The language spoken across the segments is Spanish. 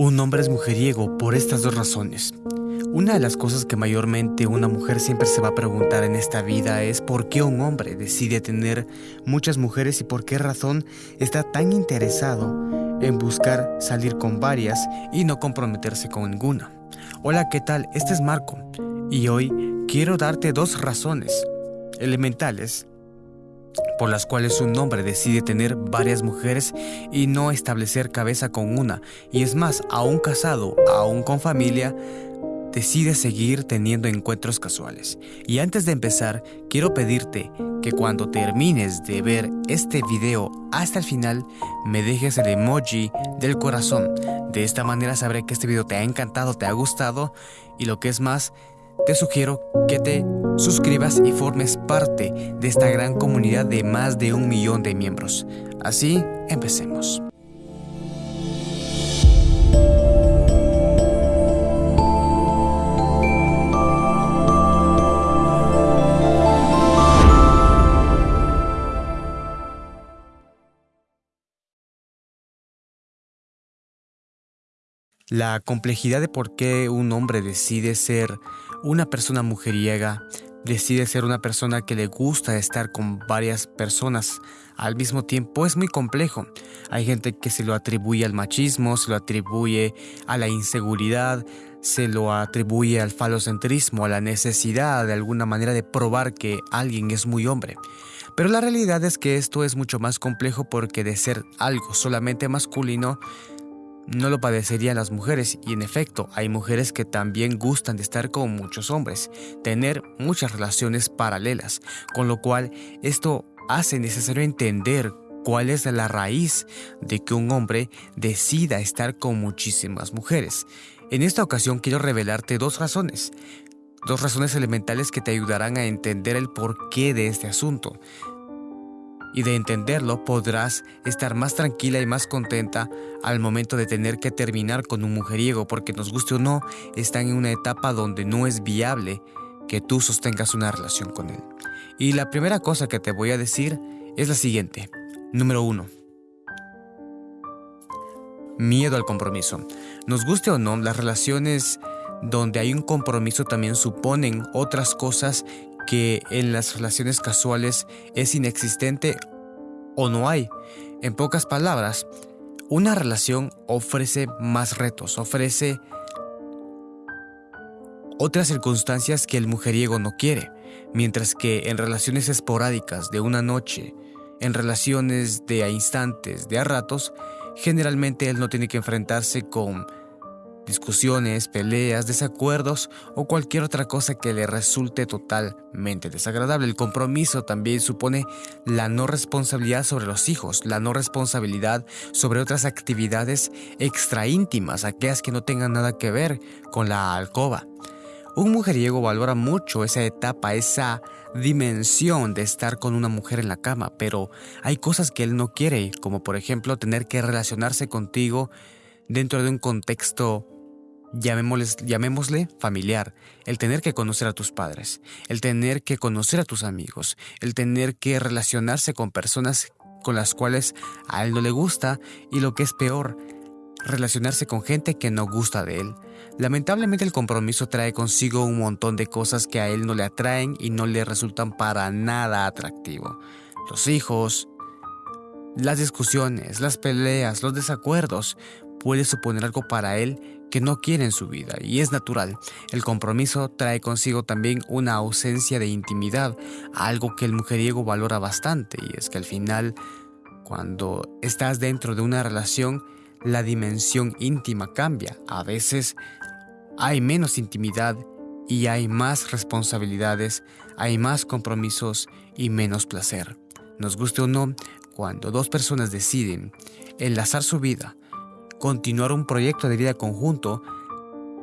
Un hombre es mujeriego por estas dos razones. Una de las cosas que mayormente una mujer siempre se va a preguntar en esta vida es por qué un hombre decide tener muchas mujeres y por qué razón está tan interesado en buscar salir con varias y no comprometerse con ninguna. Hola, ¿qué tal? Este es Marco y hoy quiero darte dos razones elementales por las cuales un hombre decide tener varias mujeres y no establecer cabeza con una, y es más, aún casado, aún con familia, decide seguir teniendo encuentros casuales. Y antes de empezar, quiero pedirte que cuando termines de ver este video hasta el final, me dejes el emoji del corazón. De esta manera sabré que este video te ha encantado, te ha gustado y lo que es más, te sugiero que te suscribas y formes parte de esta gran comunidad de más de un millón de miembros. Así, empecemos. La complejidad de por qué un hombre decide ser una persona mujeriega, decide ser una persona que le gusta estar con varias personas al mismo tiempo es muy complejo. Hay gente que se lo atribuye al machismo, se lo atribuye a la inseguridad, se lo atribuye al falocentrismo, a la necesidad de alguna manera de probar que alguien es muy hombre. Pero la realidad es que esto es mucho más complejo porque de ser algo solamente masculino, no lo padecerían las mujeres y en efecto hay mujeres que también gustan de estar con muchos hombres, tener muchas relaciones paralelas, con lo cual esto hace necesario entender cuál es la raíz de que un hombre decida estar con muchísimas mujeres. En esta ocasión quiero revelarte dos razones, dos razones elementales que te ayudarán a entender el porqué de este asunto y de entenderlo podrás estar más tranquila y más contenta al momento de tener que terminar con un mujeriego porque nos guste o no, están en una etapa donde no es viable que tú sostengas una relación con él. Y la primera cosa que te voy a decir es la siguiente. Número uno. Miedo al compromiso. Nos guste o no, las relaciones donde hay un compromiso también suponen otras cosas que en las relaciones casuales es inexistente o no hay. En pocas palabras, una relación ofrece más retos, ofrece otras circunstancias que el mujeriego no quiere, mientras que en relaciones esporádicas de una noche, en relaciones de a instantes, de a ratos, generalmente él no tiene que enfrentarse con discusiones, peleas, desacuerdos o cualquier otra cosa que le resulte totalmente desagradable. El compromiso también supone la no responsabilidad sobre los hijos, la no responsabilidad sobre otras actividades extra íntimas, aquellas que no tengan nada que ver con la alcoba. Un mujeriego valora mucho esa etapa, esa dimensión de estar con una mujer en la cama, pero hay cosas que él no quiere, como por ejemplo tener que relacionarse contigo dentro de un contexto, llamémosle, familiar, el tener que conocer a tus padres, el tener que conocer a tus amigos, el tener que relacionarse con personas con las cuales a él no le gusta y lo que es peor, relacionarse con gente que no gusta de él. Lamentablemente el compromiso trae consigo un montón de cosas que a él no le atraen y no le resultan para nada atractivo. Los hijos, las discusiones, las peleas, los desacuerdos, puede suponer algo para él que no quiere en su vida y es natural. El compromiso trae consigo también una ausencia de intimidad, algo que el mujeriego valora bastante y es que al final cuando estás dentro de una relación la dimensión íntima cambia. A veces hay menos intimidad y hay más responsabilidades, hay más compromisos y menos placer. Nos guste o no, cuando dos personas deciden enlazar su vida continuar un proyecto de vida conjunto,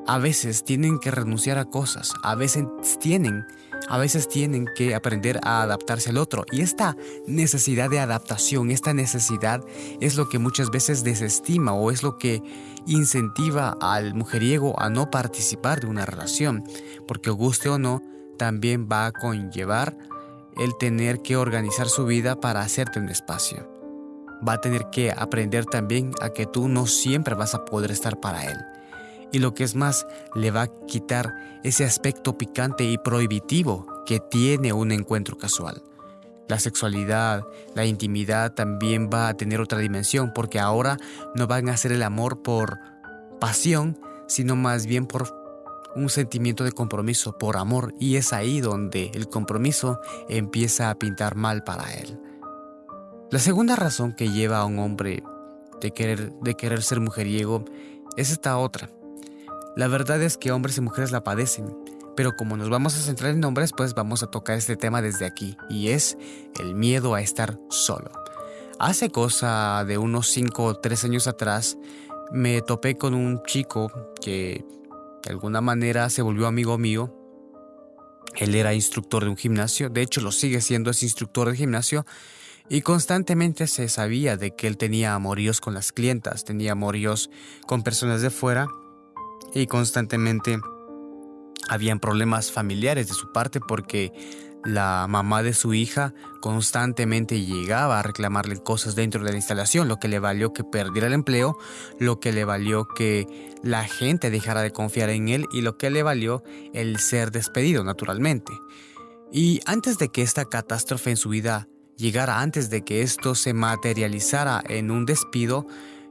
a veces tienen que renunciar a cosas, a veces tienen, a veces tienen que aprender a adaptarse al otro. Y esta necesidad de adaptación, esta necesidad es lo que muchas veces desestima o es lo que incentiva al mujeriego a no participar de una relación, porque guste o no, también va a conllevar el tener que organizar su vida para hacerte un espacio. Va a tener que aprender también a que tú no siempre vas a poder estar para él. Y lo que es más, le va a quitar ese aspecto picante y prohibitivo que tiene un encuentro casual. La sexualidad, la intimidad también va a tener otra dimensión porque ahora no van a ser el amor por pasión, sino más bien por un sentimiento de compromiso, por amor, y es ahí donde el compromiso empieza a pintar mal para él. La segunda razón que lleva a un hombre de querer, de querer ser mujeriego es esta otra. La verdad es que hombres y mujeres la padecen, pero como nos vamos a centrar en hombres, pues vamos a tocar este tema desde aquí, y es el miedo a estar solo. Hace cosa de unos 5 o 3 años atrás, me topé con un chico que de alguna manera se volvió amigo mío. Él era instructor de un gimnasio, de hecho lo sigue siendo, es instructor de gimnasio, y constantemente se sabía de que él tenía amoríos con las clientas, tenía amoríos con personas de fuera, y constantemente habían problemas familiares de su parte porque la mamá de su hija constantemente llegaba a reclamarle cosas dentro de la instalación, lo que le valió que perdiera el empleo, lo que le valió que la gente dejara de confiar en él y lo que le valió el ser despedido naturalmente. Y antes de que esta catástrofe en su vida llegara, antes de que esto se materializara en un despido,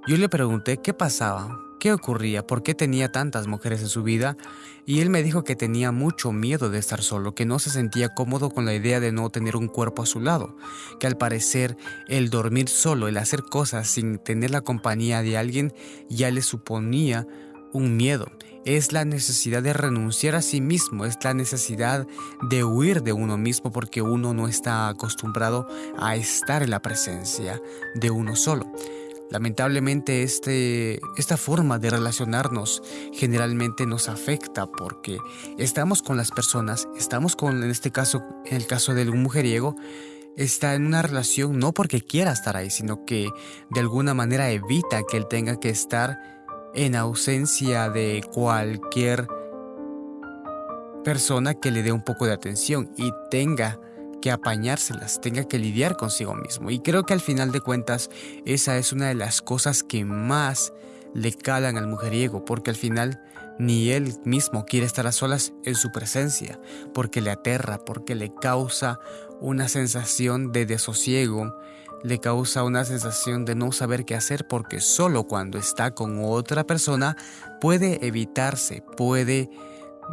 yo le pregunté qué pasaba, qué ocurría, por qué tenía tantas mujeres en su vida, y él me dijo que tenía mucho miedo de estar solo, que no se sentía cómodo con la idea de no tener un cuerpo a su lado, que al parecer el dormir solo, el hacer cosas sin tener la compañía de alguien, ya le suponía un miedo. Es la necesidad de renunciar a sí mismo, es la necesidad de huir de uno mismo porque uno no está acostumbrado a estar en la presencia de uno solo. Lamentablemente este, esta forma de relacionarnos generalmente nos afecta porque estamos con las personas, estamos con, en este caso, en el caso del mujeriego, está en una relación no porque quiera estar ahí, sino que de alguna manera evita que él tenga que estar en ausencia de cualquier persona que le dé un poco de atención y tenga que apañárselas, tenga que lidiar consigo mismo. Y creo que al final de cuentas esa es una de las cosas que más le calan al mujeriego, porque al final ni él mismo quiere estar a solas en su presencia, porque le aterra, porque le causa una sensación de desosiego, le causa una sensación de no saber qué hacer, porque solo cuando está con otra persona puede evitarse, puede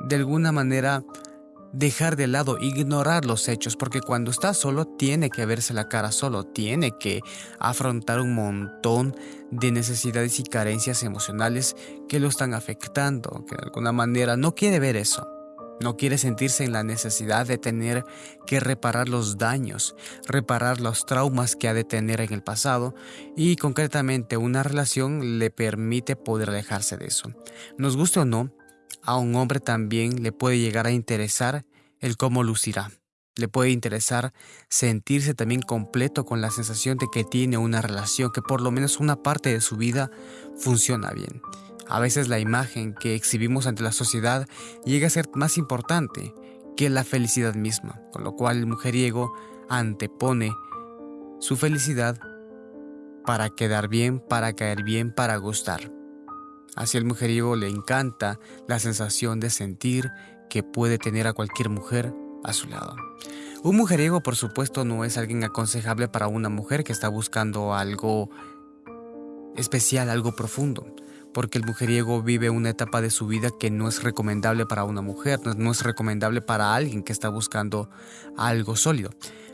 de alguna manera dejar de lado, ignorar los hechos, porque cuando está solo tiene que verse la cara solo, tiene que afrontar un montón de necesidades y carencias emocionales que lo están afectando, que de alguna manera no quiere ver eso. No quiere sentirse en la necesidad de tener que reparar los daños, reparar los traumas que ha de tener en el pasado y concretamente una relación le permite poder alejarse de eso. Nos guste o no, a un hombre también le puede llegar a interesar el cómo lucirá. Le puede interesar sentirse también completo con la sensación de que tiene una relación, que por lo menos una parte de su vida funciona bien. A veces la imagen que exhibimos ante la sociedad llega a ser más importante que la felicidad misma, con lo cual el mujeriego antepone su felicidad para quedar bien, para caer bien, para gustar. Así el mujeriego le encanta la sensación de sentir que puede tener a cualquier mujer a su lado. Un mujeriego, por supuesto, no es alguien aconsejable para una mujer que está buscando algo especial, algo profundo, porque el mujeriego vive una etapa de su vida que no es recomendable para una mujer, no es recomendable para alguien que está buscando algo sólido.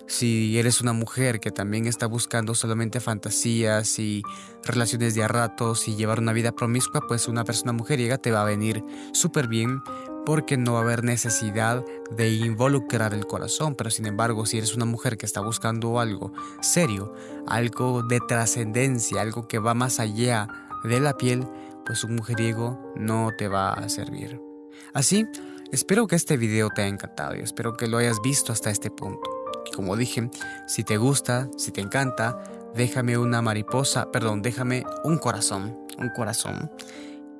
Si eres una mujer que también está buscando solamente fantasías y relaciones de a ratos y llevar una vida promiscua, pues una persona mujeriega te va a venir súper bien porque no va a haber necesidad de involucrar el corazón. Pero sin embargo, si eres una mujer que está buscando algo serio, algo de trascendencia, algo que va más allá de la piel, pues un mujeriego no te va a servir. Así, espero que este video te haya encantado y espero que lo hayas visto hasta este punto. Como dije, si te gusta, si te encanta, déjame una mariposa, perdón, déjame un corazón, un corazón.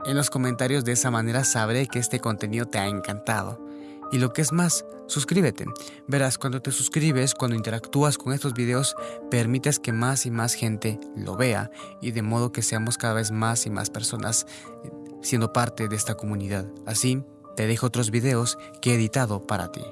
En los comentarios de esa manera sabré que este contenido te ha encantado. Y lo que es más, suscríbete. Verás, cuando te suscribes, cuando interactúas con estos videos, permites que más y más gente lo vea y de modo que seamos cada vez más y más personas eh, siendo parte de esta comunidad. Así, te dejo otros videos que he editado para ti.